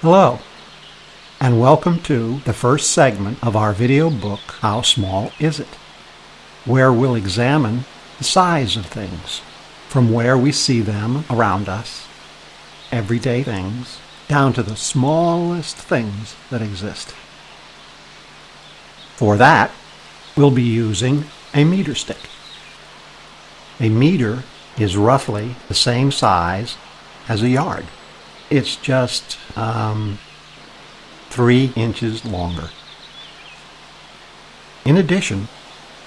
Hello, and welcome to the first segment of our video book, How Small Is It? where we'll examine the size of things, from where we see them around us, everyday things, down to the smallest things that exist. For that, we'll be using a meter stick. A meter is roughly the same size as a yard. It's just um, three inches longer. In addition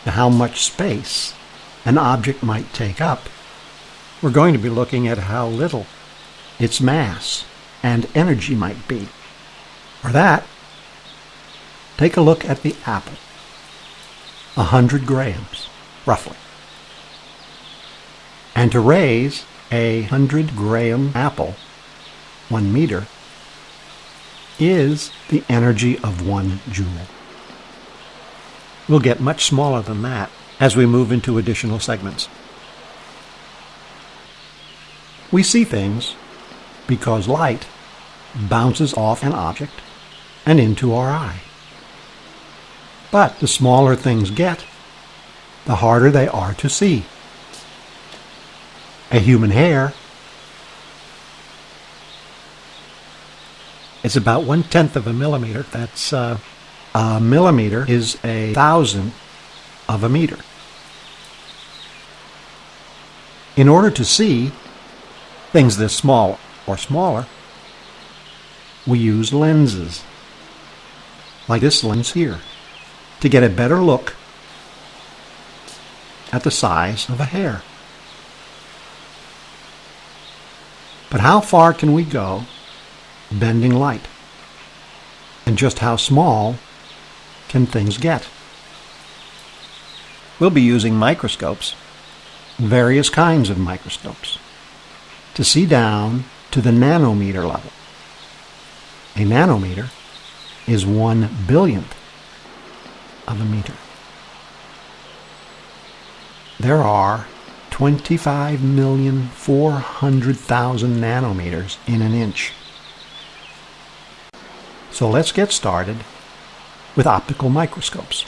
to how much space an object might take up, we're going to be looking at how little its mass and energy might be. For that, take a look at the apple. A hundred grams, roughly. And to raise a hundred gram apple, one meter, is the energy of one joule. We'll get much smaller than that as we move into additional segments. We see things because light bounces off an object and into our eye. But the smaller things get, the harder they are to see. A human hair is about one tenth of a millimeter. That's uh, a millimeter is a thousandth of a meter. In order to see things this small or smaller, we use lenses, like this lens here, to get a better look at the size of a hair. But how far can we go bending light? And just how small can things get? We'll be using microscopes, various kinds of microscopes, to see down to the nanometer level. A nanometer is one billionth of a meter. There are 25,400,000 nanometers in an inch. So let's get started with optical microscopes.